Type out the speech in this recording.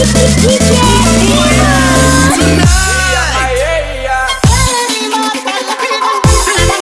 Woo!